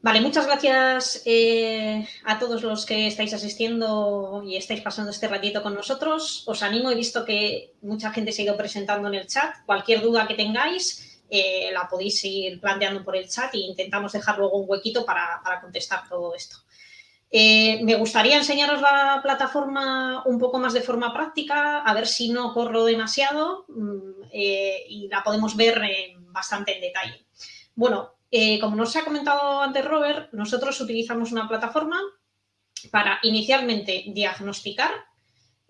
Vale, muchas gracias eh, a todos los que estáis asistiendo y estáis pasando este ratito con nosotros. Os animo, he visto que mucha gente se ha ido presentando en el chat. Cualquier duda que tengáis eh, la podéis ir planteando por el chat e intentamos dejar luego un huequito para, contestar todo esto. Eh, me gustaría enseñaros la plataforma un poco más de forma práctica, a ver si no corro demasiado mm, y la podemos ver bastante en detalle. Bueno, eh, como nos ha comentado antes Robert, nosotros utilizamos una plataforma para inicialmente diagnosticar.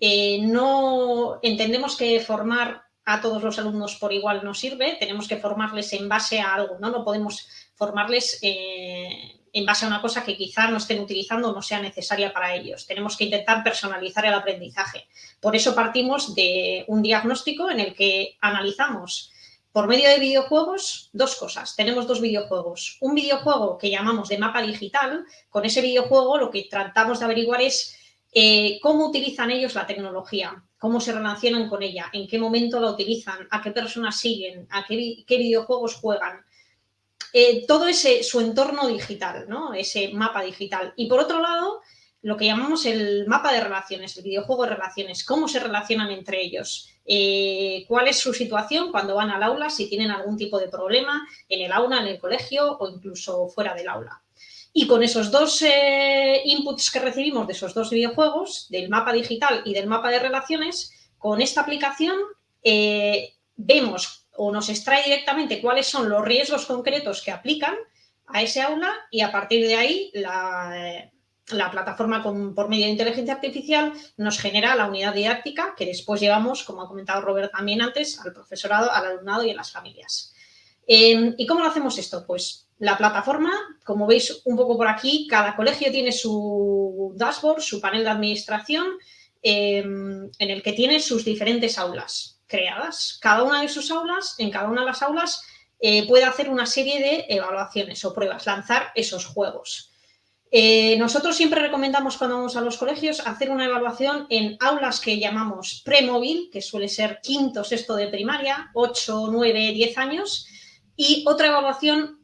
Eh, no entendemos que formar a todos los alumnos por igual no sirve, tenemos que formarles en base a algo, ¿no? No podemos formarles eh, en base a una cosa que quizá no estén utilizando o no sea necesaria para ellos. Tenemos que intentar personalizar el aprendizaje. Por eso partimos de un diagnóstico en el que analizamos por medio de videojuegos, dos cosas. Tenemos dos videojuegos. Un videojuego que llamamos de mapa digital. Con ese videojuego lo que tratamos de averiguar es eh, cómo utilizan ellos la tecnología, cómo se relacionan con ella, en qué momento la utilizan, a qué personas siguen, a qué, videojuegos juegan. Eh, todo ese su entorno digital, ¿no? ese mapa digital. Y por otro lado, lo que llamamos el mapa de relaciones, el videojuego de relaciones, cómo se relacionan entre ellos, eh, cuál es su situación cuando van al aula, si tienen algún tipo de problema en el aula, en el colegio o incluso fuera del aula. Y con esos dos eh, inputs que recibimos de esos dos videojuegos, del mapa digital y del mapa de relaciones, con esta aplicación eh, vemos o nos extrae directamente cuáles son los riesgos concretos que aplican a ese aula y a partir de ahí la, la plataforma por medio de inteligencia artificial nos genera la unidad didáctica que después llevamos, como ha comentado Robert también antes, al profesorado, al alumnado y a las familias. Em, ¿Y cómo lo hacemos esto? Pues la plataforma, como veis un poco por aquí, cada colegio tiene su dashboard, su panel de administración, em, en el que tiene sus diferentes aulas creadas. Cada una de sus aulas, en cada una de las aulas, eh, puede hacer una serie de evaluaciones o pruebas, lanzar esos juegos. Eh, nosotros siempre recomendamos cuando vamos a los colegios hacer una evaluación en aulas que llamamos premóvil, que suele ser quinto, sexto de primaria, 8, 9, 10 años, y otra evaluación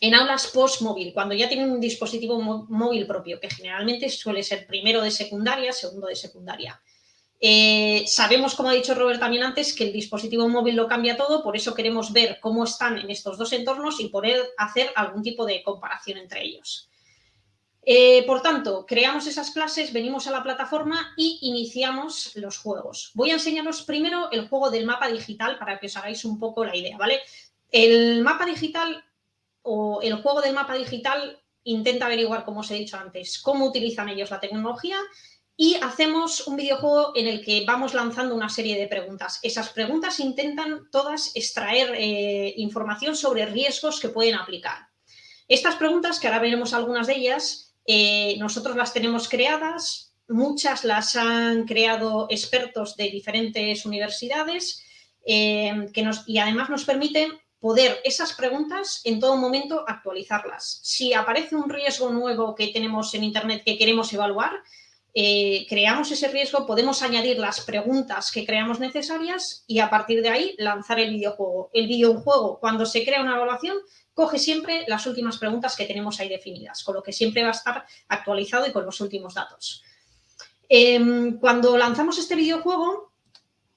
en aulas postmóvil, cuando ya tienen un dispositivo móvil propio, que generalmente suele ser primero de secundaria, segundo de secundaria. Eh, sabemos, como ha dicho Robert también antes, que el dispositivo móvil lo cambia todo, por eso queremos ver cómo están en estos dos entornos y poder hacer algún tipo de comparación entre ellos. Eh, por tanto, creamos esas clases, venimos a la plataforma y iniciamos los juegos. Voy a enseñaros primero el juego del mapa digital para que os hagáis un poco la idea, ¿vale? El mapa digital o el juego del mapa digital intenta averiguar, como os he dicho antes, cómo utilizan ellos la tecnología y hacemos un videojuego en el que vamos lanzando una serie de preguntas. Esas preguntas intentan todas extraer eh, información sobre riesgos que pueden aplicar. Estas preguntas, que ahora veremos algunas de ellas, eh, nosotros las tenemos creadas, muchas las han creado expertos de diferentes universidades eh, que nos, y además nos permiten poder esas preguntas en todo momento actualizarlas. Si aparece un riesgo nuevo que tenemos en Internet que queremos evaluar, eh, creamos ese riesgo, podemos añadir las preguntas que creamos necesarias y a partir de ahí lanzar el videojuego. El videojuego, cuando se crea una evaluación, coge siempre las últimas preguntas que tenemos ahí definidas, con lo que siempre va a estar actualizado y con los últimos datos. Em, cuando lanzamos este videojuego,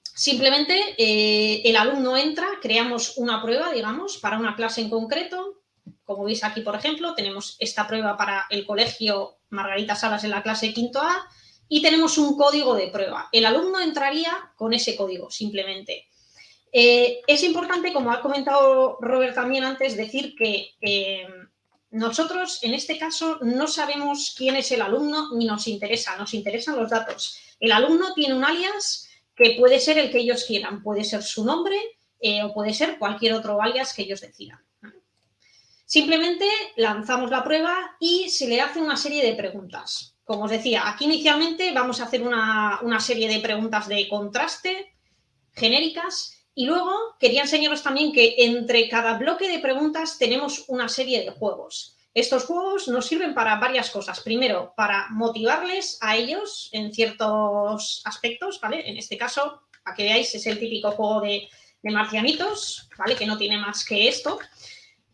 simplemente eh, el alumno entra, creamos una prueba, digamos, para una clase en concreto. Como veis aquí, por ejemplo, tenemos esta prueba para el colegio Margarita Salas en la clase quinto A y tenemos un código de prueba. El alumno entraría con ese código, simplemente. Eh, es importante, como ha comentado Robert también antes, decir que nosotros en este caso no sabemos quién es el alumno ni nos interesa, nos interesan los datos. El alumno tiene un alias que puede ser el que ellos quieran, puede ser su nombre eh, o puede ser cualquier otro alias que ellos decidan. Simplemente lanzamos la prueba y se le hace una serie de preguntas. Como os decía, aquí inicialmente vamos a hacer una, una serie de preguntas de contraste genéricas y luego quería enseñaros también que entre cada bloque de preguntas tenemos una serie de juegos. Estos juegos nos sirven para varias cosas. Primero, para motivarles a ellos en ciertos aspectos, ¿vale? En este caso, para que veáis, es el típico juego de, marcianitos, ¿vale? Que no tiene más que esto.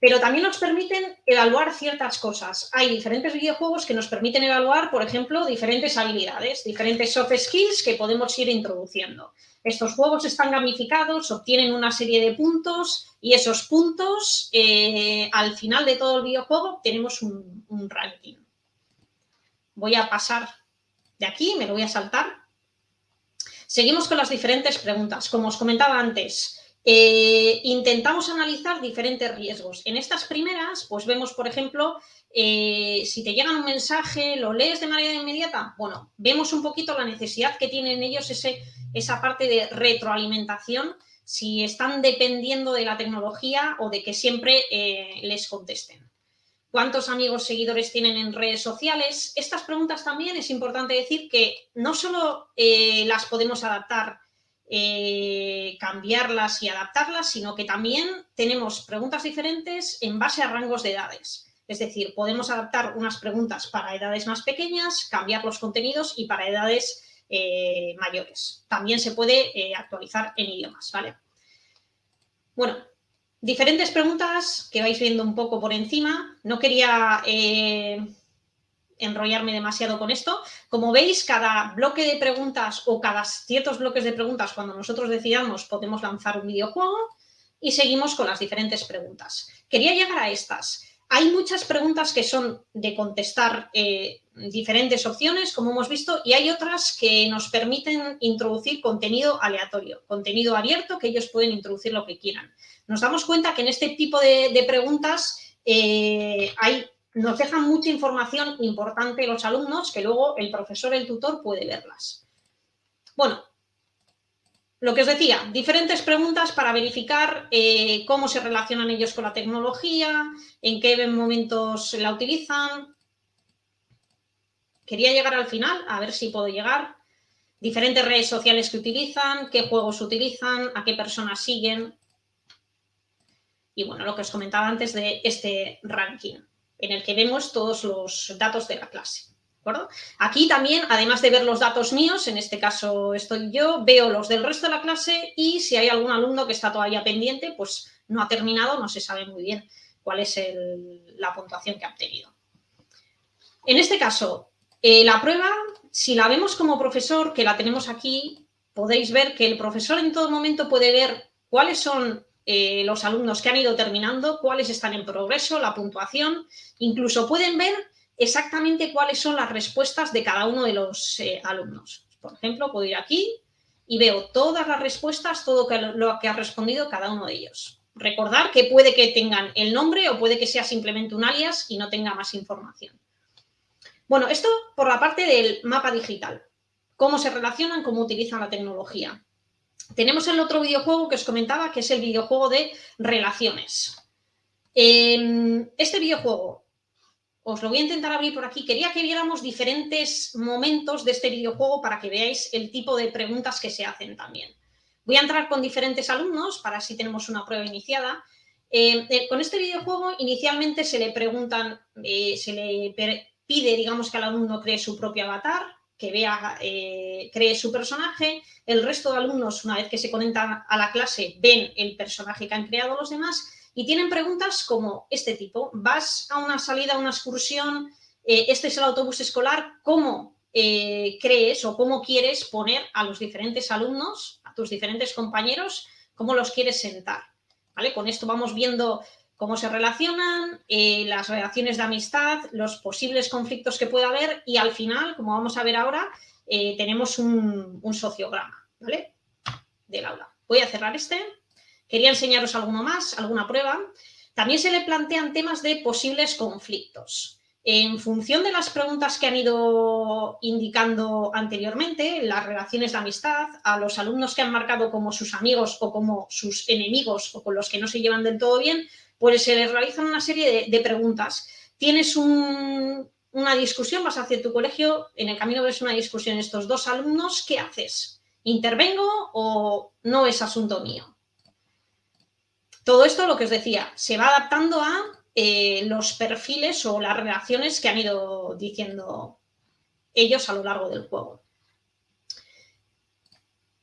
Pero también nos permiten evaluar ciertas cosas. Hay diferentes videojuegos que nos permiten evaluar, por ejemplo, diferentes habilidades, diferentes soft skills que podemos ir introduciendo. Estos juegos están gamificados, obtienen una serie de puntos y esos puntos, eh, al final de todo el videojuego, tenemos un, un ranking. Voy a pasar de aquí, me lo voy a saltar. Seguimos con las diferentes preguntas. Como os comentaba antes, eh, intentamos analizar diferentes riesgos. En estas primeras, pues vemos, por ejemplo, eh, si te llega un mensaje, lo lees de manera inmediata. Bueno, vemos un poquito la necesidad que tienen ellos ese, esa parte de retroalimentación, si están dependiendo de la tecnología o de que siempre eh, les contesten. ¿Cuántos amigos seguidores tienen en redes sociales? Estas preguntas también es importante decir que no solo las podemos adaptar eh, cambiarlas y adaptarlas, sino que también tenemos preguntas diferentes en base a rangos de edades. Es decir, podemos adaptar unas preguntas para edades más pequeñas, cambiar los contenidos y para edades eh, mayores. También se puede eh, actualizar en idiomas, ¿vale? Bueno, diferentes preguntas que vais viendo un poco por encima. No quería enrollarme demasiado con esto. Como veis, cada bloque de preguntas o cada ciertos bloques de preguntas, cuando nosotros decidamos, podemos lanzar un videojuego y seguimos con las diferentes preguntas. Quería llegar a estas. Hay muchas preguntas que son de contestar eh, diferentes opciones, como hemos visto, y hay otras que nos permiten introducir contenido aleatorio, contenido abierto, que ellos pueden introducir lo que quieran. Nos damos cuenta que en este tipo de, preguntas eh, hay nos dejan mucha información importante los alumnos que luego el profesor, el tutor puede verlas. Bueno, lo que os decía, diferentes preguntas para verificar eh, cómo se relacionan ellos con la tecnología, en qué momentos la utilizan. Quería llegar al final, a ver si puedo llegar. Diferentes redes sociales que utilizan, qué juegos utilizan, a qué personas siguen. Y bueno, lo que os comentaba antes de este ranking en el que vemos todos los datos de la clase. Aquí también, además de ver los datos míos, en este caso estoy yo, veo los del resto de la clase y si hay algún alumno que está todavía pendiente, pues no ha terminado, no se sabe muy bien cuál es la puntuación que ha obtenido. En este caso, eh, la prueba, si la vemos como profesor, que la tenemos aquí, podéis ver que el profesor en todo momento puede ver cuáles son eh, los alumnos que han ido terminando, cuáles están en progreso, la puntuación, incluso pueden ver exactamente cuáles son las respuestas de cada uno de los eh, alumnos. Por ejemplo, puedo ir aquí y veo todas las respuestas, todo lo que ha respondido cada uno de ellos. Recordar que puede que tengan el nombre o puede que sea simplemente un alias y no tenga más información. Bueno, esto por la parte del mapa digital. Cómo se relacionan, cómo utilizan la tecnología. Tenemos el otro videojuego que os comentaba, que es el videojuego de relaciones. Em, este videojuego, os lo voy a intentar abrir por aquí. Quería que viéramos diferentes momentos de este videojuego para que veáis el tipo de preguntas que se hacen también. Voy a entrar con diferentes alumnos para así tenemos una prueba iniciada. Em, eh, con este videojuego inicialmente se le preguntan, eh, se le pide, digamos, que el alumno cree su propio avatar, que vea, eh, cree su personaje. El resto de alumnos, una vez que se conectan a la clase, ven el personaje que han creado los demás y tienen preguntas como este tipo. Vas a una salida, a una excursión, eh, este es el autobús escolar, ¿cómo eh, crees o cómo quieres poner a los diferentes alumnos, a tus diferentes compañeros, cómo los quieres sentar? ¿Vale? Con esto vamos viendo cómo se relacionan, eh, las relaciones de amistad, los posibles conflictos que pueda haber y al final, como vamos a ver ahora, eh, tenemos un, sociograma, ¿vale? Del aula. Voy a cerrar este. Quería enseñaros alguno más, alguna prueba. También se le plantean temas de posibles conflictos. En función de las preguntas que han ido indicando anteriormente, las relaciones de amistad, a los alumnos que han marcado como sus amigos o como sus enemigos o con los que no se llevan del todo bien, pues se les realizan una serie de, preguntas. Tienes una discusión, vas hacia tu colegio, en el camino ves una discusión estos dos alumnos, ¿qué haces? ¿Intervengo o no es asunto mío? Todo esto, lo que os decía, se va adaptando a eh, los perfiles o las relaciones que han ido diciendo ellos a lo largo del juego.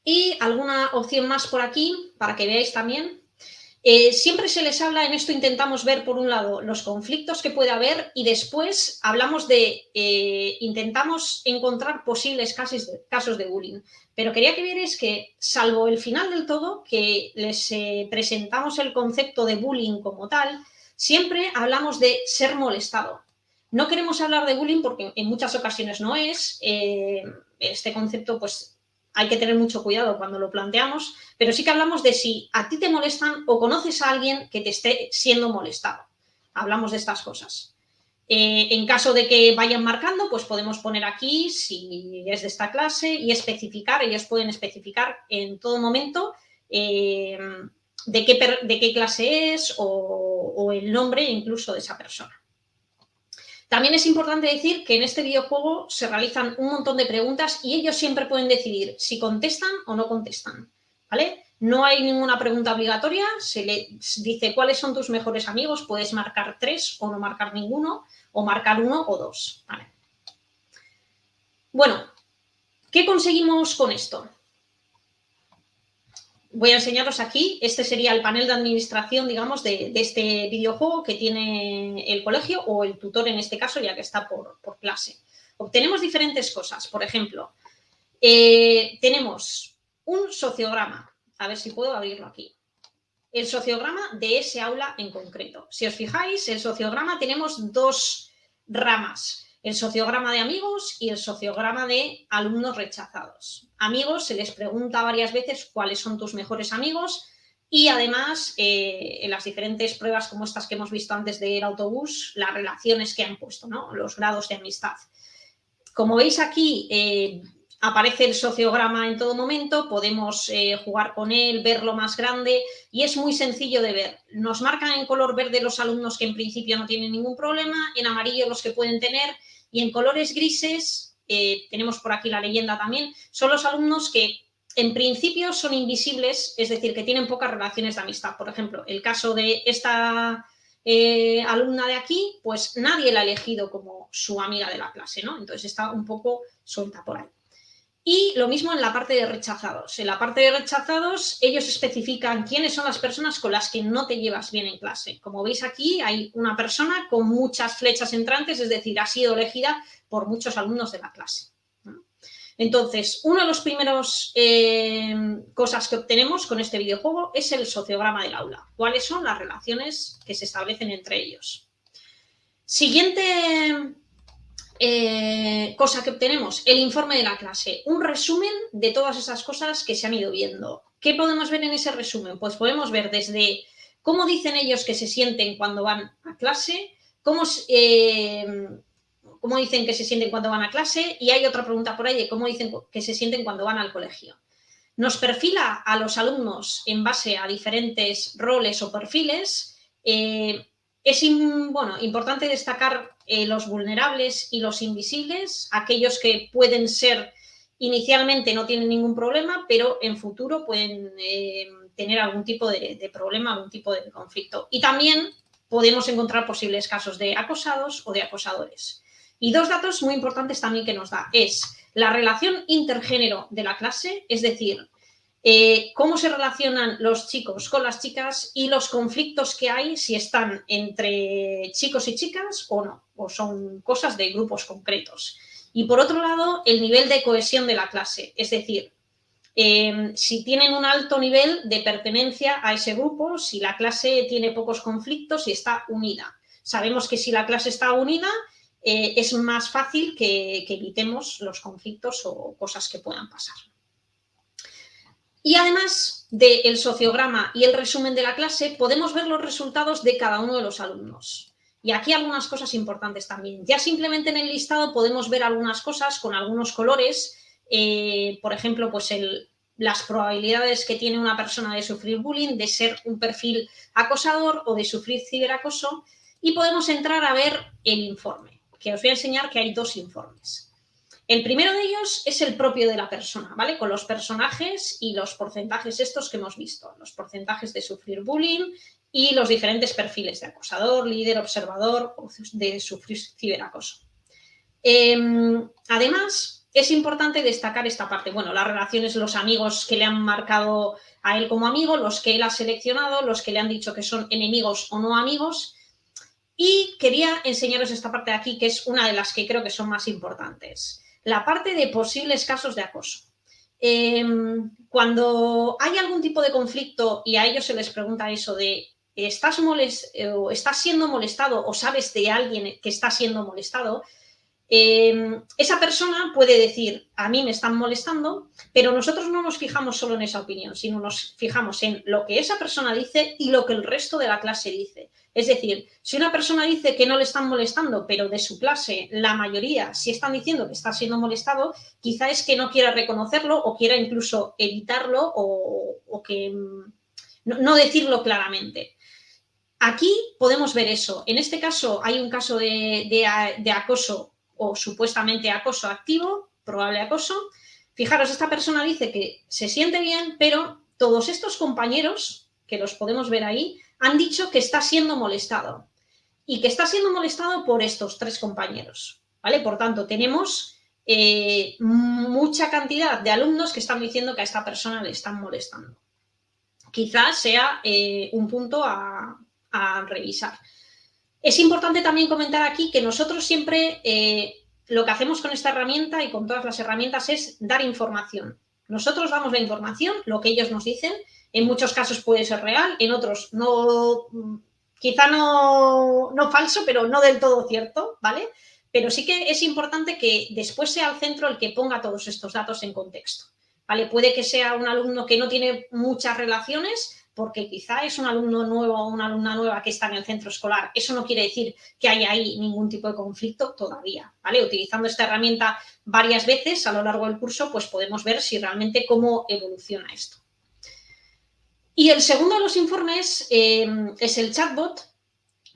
Y alguna opción más por aquí, para que veáis también Eh, siempre se les habla, en esto intentamos ver por un lado los conflictos que puede haber y después hablamos de, eh, intentamos encontrar posibles casos de, casos de bullying. Pero quería que vierais que, salvo el final del todo, que les presentamos el concepto de bullying como tal, siempre hablamos de ser molestado. No queremos hablar de bullying porque en muchas ocasiones no es. este concepto pues hay que tener mucho cuidado cuando lo planteamos, pero sí que hablamos de si a ti te molestan o conoces a alguien que te esté siendo molestado. Hablamos de estas cosas. Eh, en caso de que vayan marcando, pues podemos poner aquí si es de esta clase y especificar, ellos pueden especificar en todo momento eh, de, qué, de, qué, clase es o el nombre incluso de esa persona. También es importante decir que en este videojuego se realizan un montón de preguntas y ellos siempre pueden decidir si contestan o no contestan, ¿vale? No hay ninguna pregunta obligatoria, se le dice cuáles son tus mejores amigos, puedes marcar tres o no marcar ninguno, o marcar uno o dos, ¿vale? Bueno, ¿qué conseguimos con esto? Voy a enseñaros aquí, este sería el panel de administración, digamos, de, este videojuego que tiene el colegio o el tutor en este caso, ya que está por, clase. Obtenemos diferentes cosas, por ejemplo, eh, tenemos un sociograma, a ver si puedo abrirlo aquí, el sociograma de ese aula en concreto. Si os fijáis, el sociograma tenemos dos ramas, el sociograma de amigos y el sociograma de alumnos rechazados. Amigos, se les pregunta varias veces cuáles son tus mejores amigos y además eh, en las diferentes pruebas como estas que hemos visto antes del autobús, las relaciones que han puesto, ¿no? los grados de amistad. Como veis aquí, eh, aparece el sociograma en todo momento, podemos eh, jugar con él, verlo más grande y es muy sencillo de ver. Nos marcan en color verde los alumnos que en principio no tienen ningún problema, en amarillo los que pueden tener y en colores grises, eh, tenemos por aquí la leyenda también, son los alumnos que en principio son invisibles, es decir, que tienen pocas relaciones de amistad. Por ejemplo, el caso de esta eh, alumna de aquí, pues nadie la ha elegido como su amiga de la clase, ¿no? Entonces está un poco suelta por ahí. Y lo mismo en la parte de rechazados. En la parte de rechazados, ellos especifican quiénes son las personas con las que no te llevas bien en clase. Como veis aquí, hay una persona con muchas flechas entrantes, es decir, ha sido elegida por muchos alumnos de la clase. Entonces, una de las primeras eh, cosas que obtenemos con este videojuego es el sociograma del aula. ¿Cuáles son las relaciones que se establecen entre ellos? Siguiente eh, cosa que obtenemos, el informe de la clase, un resumen de todas esas cosas que se han ido viendo. ¿Qué podemos ver en ese resumen? Pues podemos ver desde cómo dicen ellos que se sienten cuando van a clase, cómo, eh, cómo dicen que se sienten cuando van a clase y hay otra pregunta por ahí de cómo dicen que se sienten cuando van al colegio. Nos perfila a los alumnos en base a diferentes roles o perfiles. Eh, es bueno, importante destacar eh, los vulnerables y los invisibles, aquellos que pueden ser inicialmente no tienen ningún problema, pero en futuro pueden eh, tener algún tipo de, problema, algún tipo de conflicto. Y también podemos encontrar posibles casos de acosados o de acosadores. Y dos datos muy importantes también que nos da es la relación intergénero de la clase, es decir, eh, cómo se relacionan los chicos con las chicas y los conflictos que hay, si están entre chicos y chicas o no, o son cosas de grupos concretos. Y por otro lado, el nivel de cohesión de la clase, es decir, em, si tienen un alto nivel de pertenencia a ese grupo, si la clase tiene pocos conflictos y está unida. Sabemos que si la clase está unida, eh, es más fácil que evitemos los conflictos o cosas que puedan pasar. Y además del sociograma y el resumen de la clase, podemos ver los resultados de cada uno de los alumnos. Y aquí algunas cosas importantes también. Ya simplemente en el listado podemos ver algunas cosas con algunos colores, eh, por ejemplo, pues las probabilidades que tiene una persona de sufrir bullying, de ser un perfil acosador o de sufrir ciberacoso. Y podemos entrar a ver el informe, que os voy a enseñar que hay dos informes. El primero de ellos es el propio de la persona, ¿vale? Con los personajes y los porcentajes estos que hemos visto, los porcentajes de sufrir bullying y los diferentes perfiles de acosador, líder, observador o de sufrir ciberacoso. Em, además, es importante destacar esta parte. Bueno, las relaciones, los amigos que le han marcado a él como amigo, los que él ha seleccionado, los que le han dicho que son enemigos o no amigos. Y quería enseñaros esta parte de aquí, que es una de las que creo que son más importantes. La parte de posibles casos de acoso. Em, cuando hay algún tipo de conflicto y a ellos se les pregunta eso de estás, estás siendo molestado o sabes de alguien que está siendo molestado, Em, esa persona puede decir, a mí me están molestando, pero nosotros no nos fijamos solo en esa opinión, sino nos fijamos en lo que esa persona dice y lo que el resto de la clase dice. Es decir, si una persona dice que no le están molestando, pero de su clase la mayoría sí están diciendo que está siendo molestado, quizá es que no quiera reconocerlo o quiera incluso evitarlo o, que mm, no, decirlo claramente. Aquí podemos ver eso. En este caso hay un caso de acoso o supuestamente acoso activo, probable acoso. Fijaros, esta persona dice que se siente bien, pero todos estos compañeros, que los podemos ver ahí, han dicho que está siendo molestado y que está siendo molestado por estos tres compañeros. ¿vale? Por tanto, tenemos eh, mucha cantidad de alumnos que están diciendo que a esta persona le están molestando. Quizás sea eh, un punto a revisar. Es importante también comentar aquí que nosotros siempre eh, lo que hacemos con esta herramienta y con todas las herramientas es dar información. Nosotros damos la información, lo que ellos nos dicen, en muchos casos puede ser real, en otros no, quizá no, no falso, pero no del todo cierto, ¿vale? Pero sí que es importante que después sea el centro el que ponga todos estos datos en contexto, ¿vale? Puede que sea un alumno que no tiene muchas relaciones, porque quizá es un alumno nuevo o una alumna nueva que está en el centro escolar. Eso no quiere decir que haya ahí ningún tipo de conflicto todavía, ¿vale? Utilizando esta herramienta varias veces a lo largo del curso, pues podemos ver si realmente cómo evoluciona esto. Y el segundo de los informes eh, es el chatbot.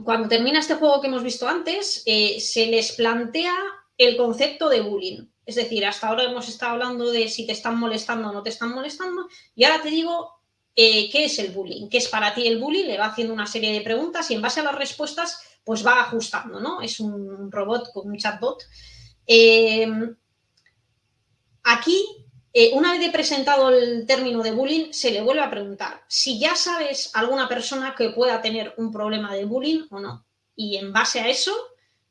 Cuando termina este juego que hemos visto antes, eh, se les plantea el concepto de bullying. Es decir, hasta ahora hemos estado hablando de si te están molestando o no te están molestando, y ahora te digo eh, ¿qué es el bullying? ¿Qué es para ti el bullying? Le va haciendo una serie de preguntas y en base a las respuestas, pues va ajustando, ¿no? Es un robot con un chatbot. Eh, aquí, eh, una vez presentado el término de bullying, se le vuelve a preguntar si ya sabes alguna persona que pueda tener un problema de bullying o no. Y en base a eso,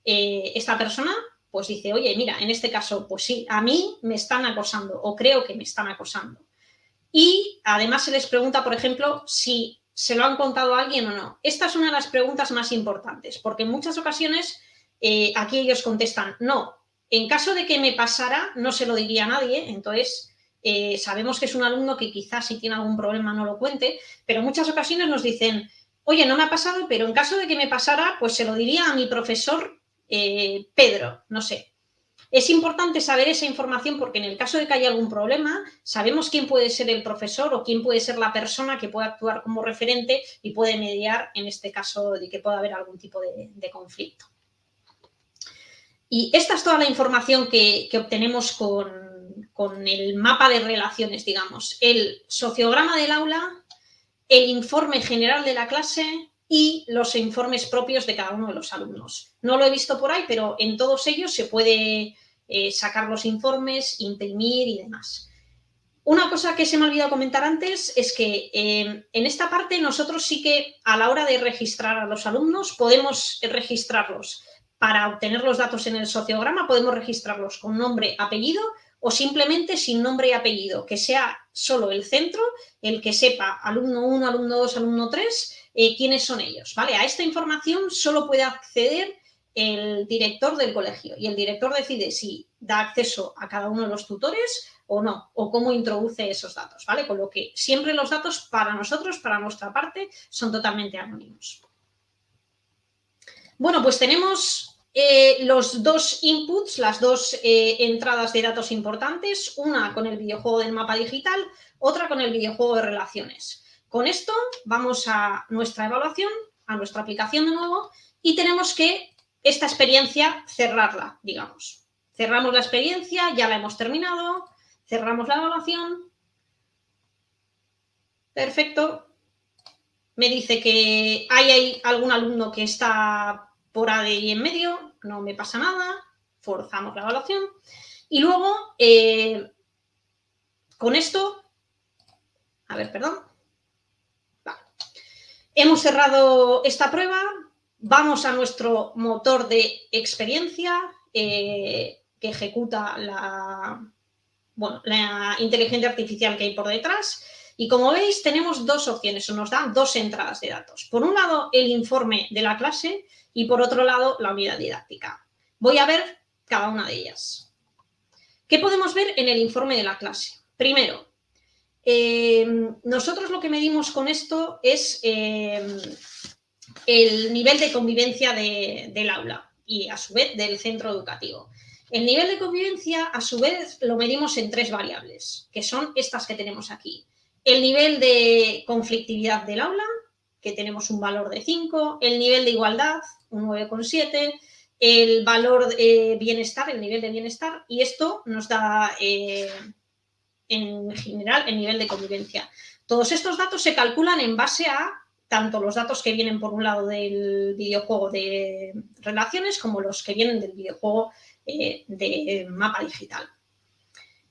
esta persona pues dice, oye, mira, en este caso, pues sí, a mí me están acosando o creo que me están acosando. Y además se les pregunta, por ejemplo, si se lo han contado a alguien o no. Esta es una de las preguntas más importantes, porque en muchas ocasiones eh, aquí ellos contestan, no, en caso de que me pasara, no se lo diría a nadie, entonces eh, sabemos que es un alumno que quizás si tiene algún problema no lo cuente, pero en muchas ocasiones nos dicen, oye, no me ha pasado, pero en caso de que me pasara, pues se lo diría a mi profesor eh, Pedro, no sé. Es importante saber esa información porque en el caso de que haya algún problema, sabemos quién puede ser el profesor o quién puede ser la persona que puede actuar como referente y puede mediar en este caso de que pueda haber algún tipo de, conflicto. Y esta es toda la información que, obtenemos con, con el mapa de relaciones, digamos. El sociograma del aula, el informe general de la clase, y los informes propios de cada uno de los alumnos. No lo he visto por ahí, pero en todos ellos se puede eh, sacar los informes, imprimir y demás. Una cosa que se me ha olvidado comentar antes es que em, en esta parte nosotros sí que a la hora de registrar a los alumnos podemos registrarlos para obtener los datos en el sociograma, podemos registrarlos con nombre, apellido o simplemente sin nombre y apellido, que sea solo el centro el que sepa alumno 1, alumno 2, alumno 3 eh, quiénes son ellos. ¿vale? A esta información solo puede acceder el director del colegio y el director decide si da acceso a cada uno de los tutores o no, o cómo introduce esos datos, ¿vale? Con lo que siempre los datos para nosotros, para nuestra parte, son totalmente anónimos. Bueno, pues tenemos eh, los dos inputs, las dos eh, entradas de datos importantes, una con el videojuego del mapa digital, otra con el videojuego de relaciones. Con esto vamos a nuestra evaluación, a nuestra aplicación de nuevo y tenemos que esta experiencia cerrarla, digamos. Cerramos la experiencia, ya la hemos terminado, cerramos la evaluación. Perfecto. Me dice que hay, algún alumno que está por ahí en medio, no me pasa nada, forzamos la evaluación. Y luego, eh, con esto, a ver, perdón. Hemos cerrado esta prueba, vamos a nuestro motor de experiencia eh, que ejecuta la, la inteligencia artificial que hay por detrás. Y como veis, tenemos dos opciones, o nos dan dos entradas de datos. Por un lado, el informe de la clase y por otro lado, la unidad didáctica. Voy a ver cada una de ellas. ¿Qué podemos ver en el informe de la clase? Primero, eh, nosotros lo que medimos con esto es eh, el nivel de convivencia del aula y a su vez del centro educativo. El nivel de convivencia, a su vez, lo medimos en tres variables, que son estas que tenemos aquí. El nivel de conflictividad del aula, que tenemos un valor de 5, el nivel de igualdad, un 9,7, el valor de bienestar, el nivel de bienestar, y esto nos da, eh, en general, el nivel de convivencia. Todos estos datos se calculan en base a tanto los datos que vienen por un lado del videojuego de relaciones como los que vienen del videojuego eh, de mapa digital.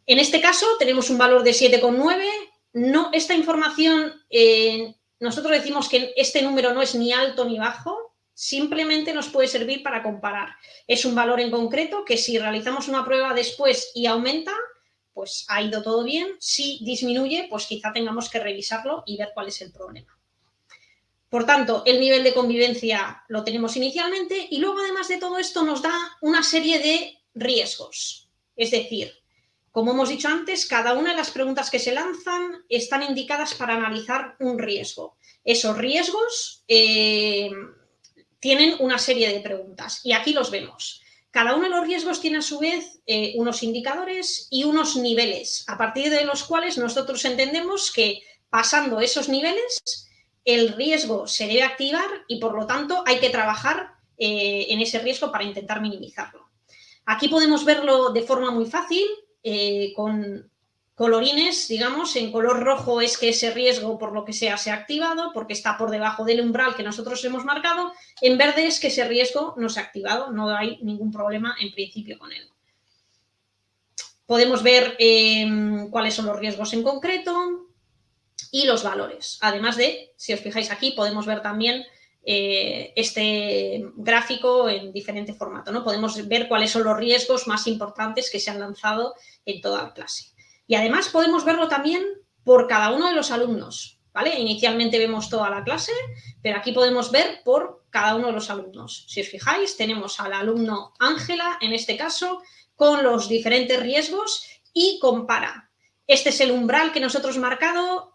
En este caso tenemos un valor de 7,9. No, esta información, eh, nosotros decimos que este número no es ni alto ni bajo, simplemente nos puede servir para comparar. Es un valor en concreto que si realizamos una prueba después y aumenta, pues ha ido todo bien. Si disminuye, pues quizá tengamos que revisarlo y ver cuál es el problema. Por tanto, el nivel de convivencia lo tenemos inicialmente y luego, además de todo esto, nos da una serie de riesgos. Es decir, como hemos dicho antes, cada una de las preguntas que se lanzan están indicadas para analizar un riesgo. Esos riesgos eh, tienen una serie de preguntas y aquí los vemos. Cada uno de los riesgos tiene a su vez eh, unos indicadores y unos niveles, a partir de los cuales nosotros entendemos que pasando esos niveles el riesgo se debe activar y por lo tanto hay que trabajar eh, en ese riesgo para intentar minimizarlo. Aquí podemos verlo de forma muy fácil eh, con colorines, digamos, en color rojo es que ese riesgo por lo que sea se ha activado porque está por debajo del umbral que nosotros hemos marcado, en verde es que ese riesgo no se ha activado, no hay ningún problema en principio con él. Podemos ver eh, cuáles son los riesgos en concreto, y los valores. Además de, si os fijáis aquí, podemos ver también eh, este gráfico en diferente formato. ¿no? Podemos ver cuáles son los riesgos más importantes que se han lanzado en toda la clase. Y además podemos verlo también por cada uno de los alumnos. ¿vale? Inicialmente vemos toda la clase, pero aquí podemos ver por cada uno de los alumnos. Si os fijáis, tenemos al alumno Ángela, en este caso, con los diferentes riesgos y compara este es el umbral que nosotros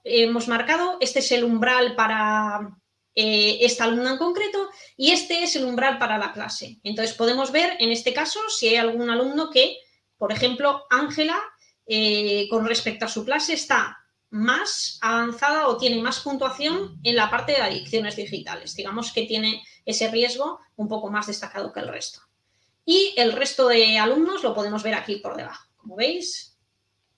hemos marcado, este es el umbral para eh, esta alumna en concreto y este es el umbral para la clase. Entonces podemos ver en este caso si hay algún alumno que, por ejemplo, Ángela, eh, con respecto a su clase está más avanzada o tiene más puntuación en la parte de adicciones digitales. Digamos que tiene ese riesgo un poco más destacado que el resto. Y el resto de alumnos lo podemos ver aquí por debajo. Como veis,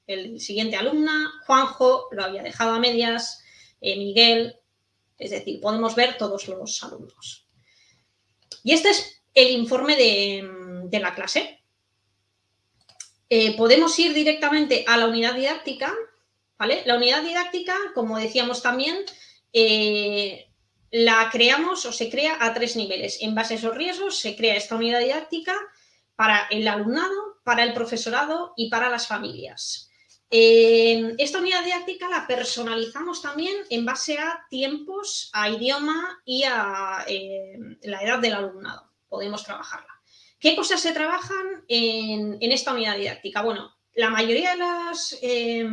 el siguiente alumna, Juanjo lo había dejado a medias, eh, Miguel, es decir, podemos ver todos los alumnos. Y este es el informe de, la clase. Eh, podemos ir directamente a la unidad didáctica, ¿vale? La unidad didáctica, como decíamos también, eh, la creamos o se crea a tres niveles. En base a esos riesgos se crea esta unidad didáctica para el alumnado, para el profesorado y para las familias. Eh, esta unidad didáctica la personalizamos también en base a tiempos, a idioma y a la edad del alumnado. Podemos trabajarla. ¿Qué cosas se trabajan en, esta unidad didáctica? Bueno, la mayoría de, eh,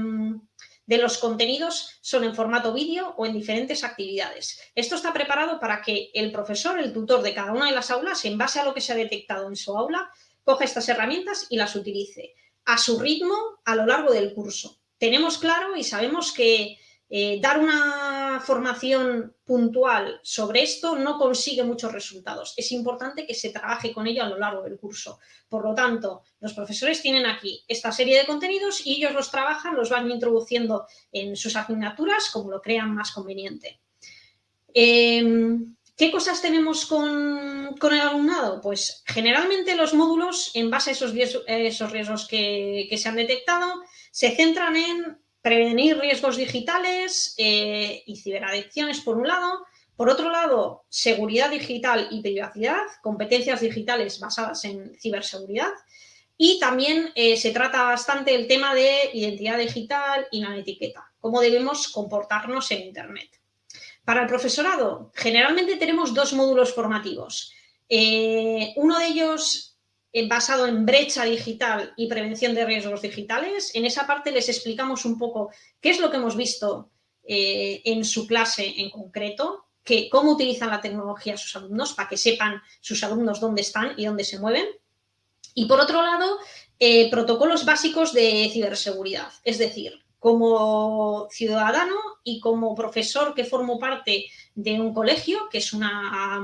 de los contenidos son en formato vídeo o en diferentes actividades. Esto está preparado para que el profesor, el tutor de cada una de las aulas, en base a lo que se ha detectado en su aula, coja estas herramientas y las utilice a su ritmo a lo largo del curso. Tenemos claro y sabemos que eh, dar una formación puntual sobre esto no consigue muchos resultados. Es importante que se trabaje con ello a lo largo del curso. Por lo tanto, los profesores tienen aquí esta serie de contenidos y ellos los trabajan, los van introduciendo en sus asignaturas como lo crean más conveniente. Em, ¿Qué cosas tenemos con, el alumnado? Pues generalmente los módulos, en base a esos riesgos que, se han detectado, se centran en prevenir riesgos digitales eh, y ciberadicciones, por un lado. Por otro lado, seguridad digital y privacidad, competencias digitales basadas en ciberseguridad. Y también eh, se trata bastante el tema de identidad digital y la etiqueta, cómo debemos comportarnos en Internet. Para el profesorado, generalmente tenemos dos módulos formativos. Eh, uno de ellos basado en brecha digital y prevención de riesgos digitales. En esa parte les explicamos un poco qué es lo que hemos visto eh, en su clase en concreto, que, cómo utilizan la tecnología sus alumnos para que sepan sus alumnos dónde están y dónde se mueven. Y por otro lado, protocolos básicos de ciberseguridad, es decir, como ciudadano y como profesor que formo parte de un colegio, que es una,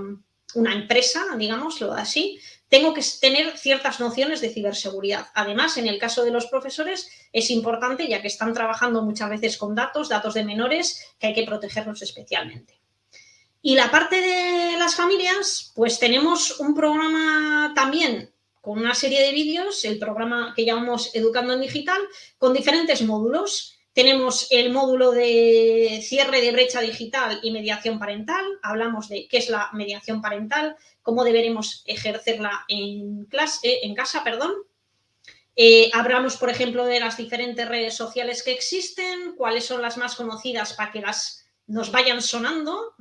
una empresa, digámoslo así, tengo que tener ciertas nociones de ciberseguridad. Además, en el caso de los profesores es importante, ya que están trabajando muchas veces con datos, datos de menores, que hay que protegerlos especialmente. Y la parte de las familias, pues tenemos un programa también con una serie de vídeos, el programa que llamamos Educando en Digital, con diferentes módulos. Tenemos el módulo de cierre de brecha digital y mediación parental. Hablamos de qué es la mediación parental, cómo deberemos ejercerla en, en casa. Perdón. Eh, hablamos, por ejemplo, de las diferentes redes sociales que existen, cuáles son las más conocidas para que las nos vayan sonando.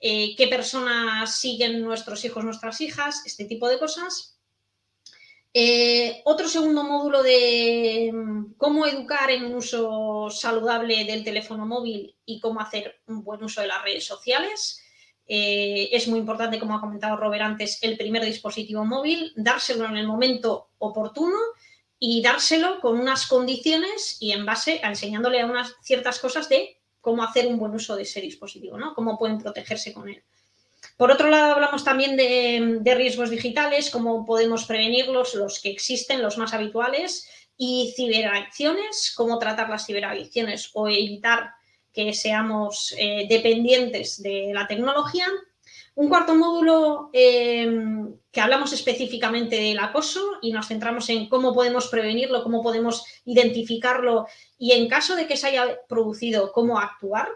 Eh, qué personas siguen nuestros hijos, nuestras hijas, este tipo de cosas. Eh, otro segundo módulo de mm, cómo educar en un uso saludable del teléfono móvil y cómo hacer un buen uso de las redes sociales. Eh, es muy importante, como ha comentado Robert antes, el primer dispositivo móvil, dárselo en el momento oportuno y dárselo con unas condiciones y en base a enseñándole a unas ciertas cosas de cómo hacer un buen uso de ese dispositivo, ¿no? Cómo pueden protegerse con él. Por otro lado, hablamos también de, riesgos digitales, cómo podemos prevenirlos, los que existen, los más habituales, y ciberacciones, cómo tratar las ciberacciones o evitar que seamos eh, dependientes de la tecnología. Un cuarto módulo em, que hablamos específicamente del acoso y nos centramos en cómo podemos prevenirlo, cómo podemos identificarlo y en caso de que se haya producido, cómo actuar.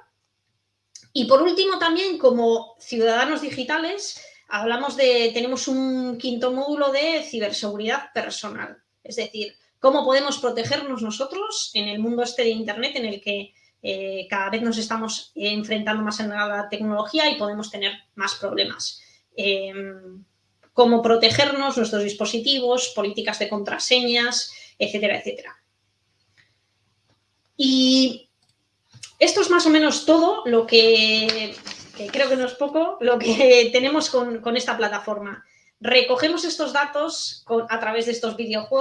Y por último, también como ciudadanos digitales, hablamos de, tenemos un quinto módulo de ciberseguridad personal. Es decir, cómo podemos protegernos nosotros en el mundo este de Internet en el que eh, cada vez nos estamos enfrentando más a la tecnología y podemos tener más problemas. Em, cómo protegernos, nuestros dispositivos, políticas de contraseñas, etcétera, etcétera. Y esto es más o menos todo lo que, creo que no es poco, lo que tenemos con, esta plataforma. Recogemos estos datos a través de estos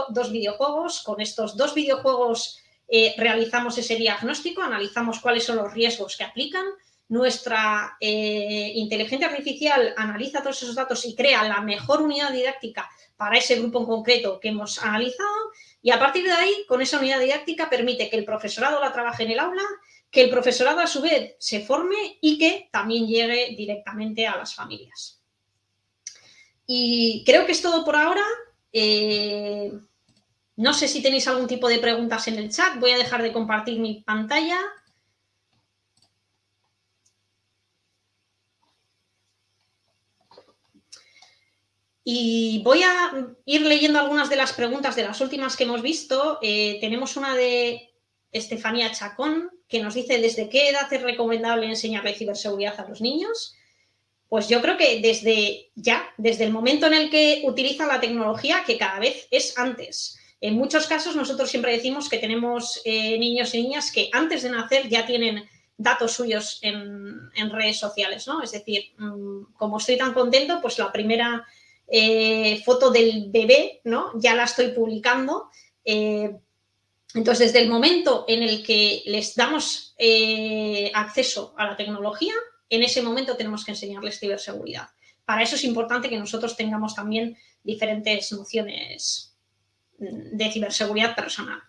dos videojuegos. Con estos dos videojuegos eh, realizamos ese diagnóstico, analizamos cuáles son los riesgos que aplican. Nuestra eh, inteligencia artificial analiza todos esos datos y crea la mejor unidad didáctica para ese grupo en concreto que hemos analizado. Y a partir de ahí, con esa unidad didáctica, permite que el profesorado la trabaje en el aula que el profesorado a su vez se forme y que también llegue directamente a las familias. Y creo que es todo por ahora. Eh, no sé si tenéis algún tipo de preguntas en el chat. Voy a dejar de compartir mi pantalla. Y voy a ir leyendo algunas de las preguntas de las últimas que hemos visto. Eh, tenemos una de Estefanía Chacón, que nos dice desde qué edad es recomendable enseñarle ciberseguridad a los niños. Pues yo creo que desde ya, desde el momento en el que utilizan la tecnología, que cada vez es antes. En muchos casos nosotros siempre decimos que tenemos eh, niños y niñas que antes de nacer ya tienen datos suyos en, redes sociales, ¿no? Es decir, mm, como estoy tan contento, pues la primera eh, foto del bebé, ¿no? Ya la estoy publicando eh, entonces, desde el momento en el que les damos eh, acceso a la tecnología, en ese momento tenemos que enseñarles ciberseguridad. Para eso es importante que nosotros tengamos también diferentes nociones de ciberseguridad personal.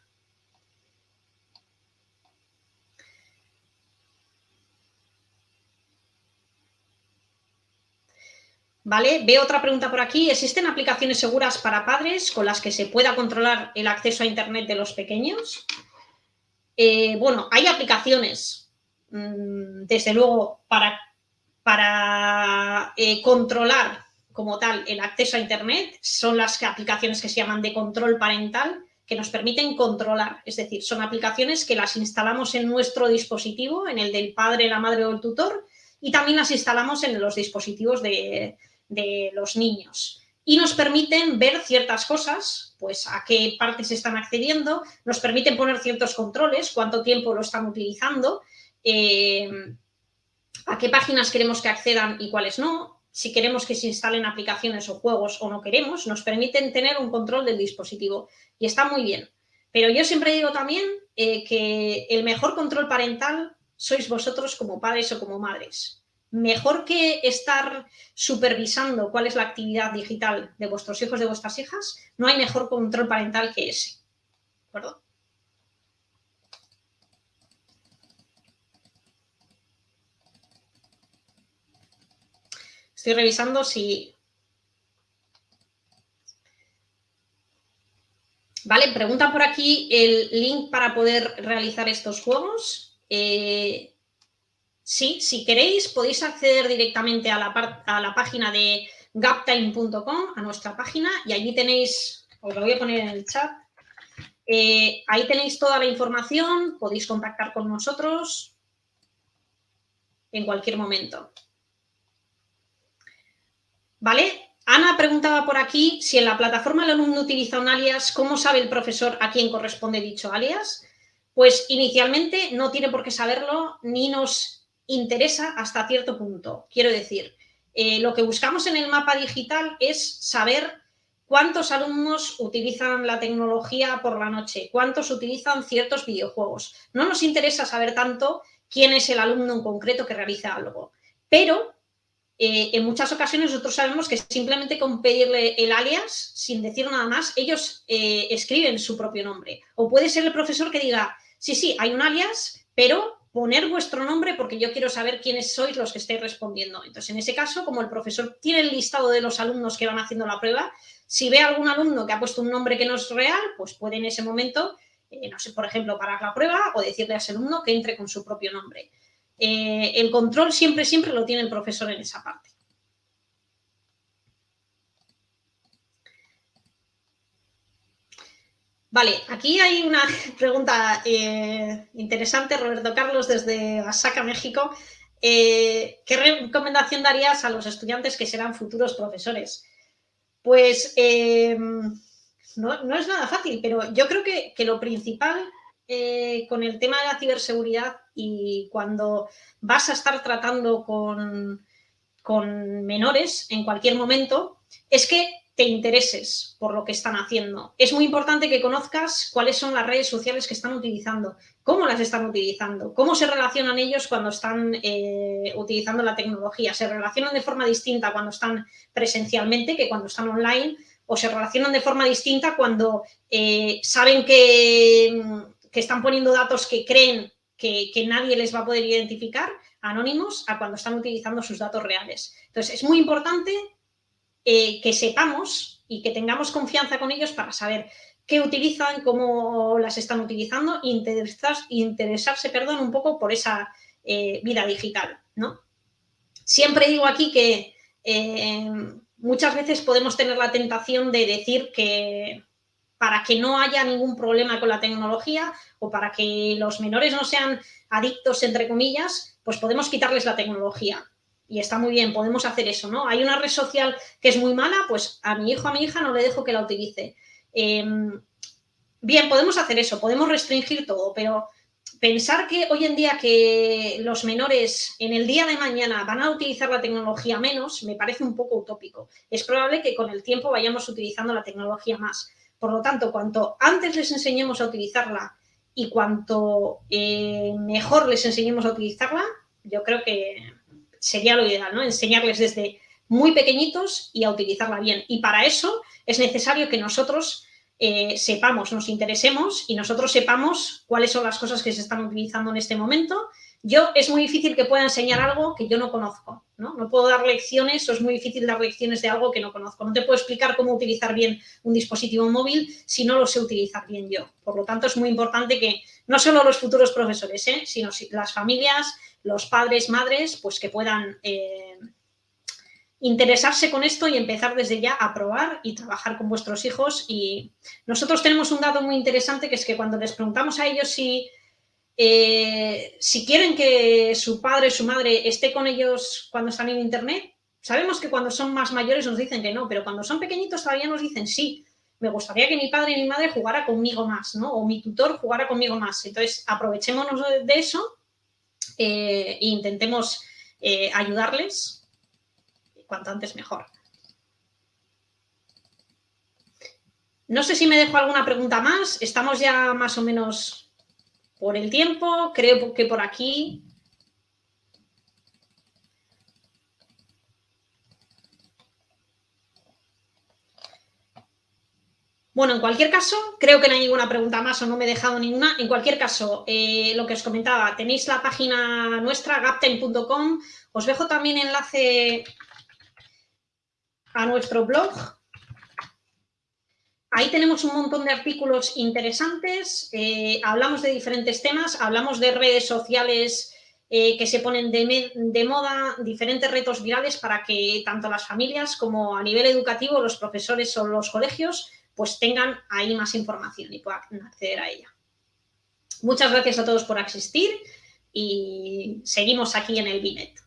¿Vale? Veo otra pregunta por aquí. ¿Existen aplicaciones seguras para padres con las que se pueda controlar el acceso a Internet de los pequeños? Eh, bueno, hay aplicaciones, mm, desde luego, para, para eh, controlar como tal el acceso a Internet. Son las aplicaciones que se llaman de control parental, que nos permiten controlar. Es decir, son aplicaciones que las instalamos en nuestro dispositivo, en el del padre, la madre o el tutor, y también las instalamos en los dispositivos de, de los niños. Y nos permiten ver ciertas cosas, pues a qué partes están accediendo, nos permiten poner ciertos controles, cuánto tiempo lo están utilizando, eh, a qué páginas queremos que accedan y cuáles no, si queremos que se instalen aplicaciones o juegos o no queremos, nos permiten tener un control del dispositivo. Y está muy bien. Pero yo siempre digo también eh, que el mejor control parental sois vosotros como padres o como madres mejor que estar supervisando cuál es la actividad digital de vuestros hijos, de vuestras hijas, no hay mejor control parental que ese. ¿De acuerdo? Estoy revisando si... Vale, preguntan por aquí el link para poder realizar estos juegos. Eh, Sí, si queréis podéis acceder directamente a la, página de gaptime.com, a nuestra página, y allí tenéis, os lo voy a poner en el chat, eh, ahí tenéis toda la información, podéis contactar con nosotros en cualquier momento. ¿Vale? Ana preguntaba por aquí si en la plataforma el alumno utiliza un alias, ¿cómo sabe el profesor a quién corresponde dicho alias? Pues inicialmente no tiene por qué saberlo, ni nos interesa hasta cierto punto. Quiero decir, eh, lo que buscamos en el mapa digital es saber cuántos alumnos utilizan la tecnología por la noche, cuántos utilizan ciertos videojuegos. No nos interesa saber tanto quién es el alumno en concreto que realiza algo, pero eh, en muchas ocasiones nosotros sabemos que simplemente con pedirle el alias, sin decir nada más, ellos eh, escriben su propio nombre. O puede ser el profesor que diga, sí, sí, hay un alias, pero poner vuestro nombre porque yo quiero saber quiénes sois los que estáis respondiendo. Entonces, en ese caso, como el profesor tiene el listado de los alumnos que van haciendo la prueba, si ve algún alumno que ha puesto un nombre que no es real, pues puede en ese momento, eh, no sé, por ejemplo, parar la prueba o decirle a ese alumno que entre con su propio nombre. Eh, el control siempre, siempre lo tiene el profesor en esa parte. Vale, aquí hay una pregunta eh, interesante, Roberto Carlos, desde Oaxaca, México. Eh, ¿Qué recomendación darías a los estudiantes que serán futuros profesores? Pues eh, no, es nada fácil, pero yo creo que, lo principal con el tema de la ciberseguridad y cuando vas a estar tratando con menores en cualquier momento, es que te intereses por lo que están haciendo. Es muy importante que conozcas cuáles son las redes sociales que están utilizando, cómo las están utilizando, cómo se relacionan ellos cuando están eh, utilizando la tecnología. Se relacionan de forma distinta cuando están presencialmente que cuando están online o se relacionan de forma distinta cuando eh, saben que, están poniendo datos que creen que, que nadie les va a poder identificar, anónimos, a cuando están utilizando sus datos reales. Entonces, es muy importante eh, que sepamos y que tengamos confianza con ellos para saber qué utilizan, cómo las están utilizando e interesarse perdón, un poco por esa eh, vida digital. ¿no? Siempre digo aquí que eh, muchas veces podemos tener la tentación de decir que para que no haya ningún problema con la tecnología o para que los menores no sean adictos, entre comillas, pues podemos quitarles la tecnología y está muy bien, podemos hacer eso, ¿no? Hay una red social que es muy mala, pues a mi hijo, a mi hija no le dejo que la utilice. Em, bien, podemos hacer eso, podemos restringir todo, pero pensar que hoy en día que los menores en el día de mañana van a utilizar la tecnología menos, me parece un poco utópico. Es probable que con el tiempo vayamos utilizando la tecnología más. Por lo tanto, cuanto antes les enseñemos a utilizarla y cuanto eh, mejor les enseñemos a utilizarla, yo creo que sería lo ideal, ¿no? Enseñarles desde muy pequeñitos y a utilizarla bien. Y para eso es necesario que nosotros eh, sepamos, nos interesemos y nosotros sepamos cuáles son las cosas que se están utilizando en este momento yo es muy difícil que pueda enseñar algo que yo no conozco, ¿no? Puedo dar lecciones o es muy difícil dar lecciones de algo que no conozco. No te puedo explicar cómo utilizar bien un dispositivo móvil si no lo sé utilizar bien yo. Por lo tanto, es muy importante que no solo los futuros profesores, ¿eh? sino las familias, los padres, madres, pues que puedan eh, interesarse con esto y empezar desde ya a probar y trabajar con vuestros hijos. Y nosotros tenemos un dato muy interesante que es que cuando les preguntamos a ellos si eh, si quieren que su padre su madre esté con ellos cuando están en Internet, sabemos que cuando son más mayores nos dicen que no, pero cuando son pequeñitos todavía nos dicen sí. Me gustaría que mi padre y mi madre jugara conmigo más, ¿no? O mi tutor jugara conmigo más. Entonces, aprovechémonos de eso eh, e intentemos eh, ayudarles cuanto antes mejor. No sé si me dejo alguna pregunta más. Estamos ya más o menos por el tiempo, creo que por aquí... Bueno, en cualquier caso, creo que no hay ninguna pregunta más o no me he dejado ninguna. En cualquier caso, eh, lo que os comentaba, tenéis la página nuestra, gapten.com. Os dejo también enlace a nuestro blog, Ahí tenemos un montón de artículos interesantes, eh, hablamos de diferentes temas, hablamos de redes sociales eh, que se ponen de, moda, diferentes retos virales para que tanto las familias como a nivel educativo, los profesores o los colegios, pues tengan ahí más información y puedan acceder a ella. Muchas gracias a todos por asistir y seguimos aquí en el BINET.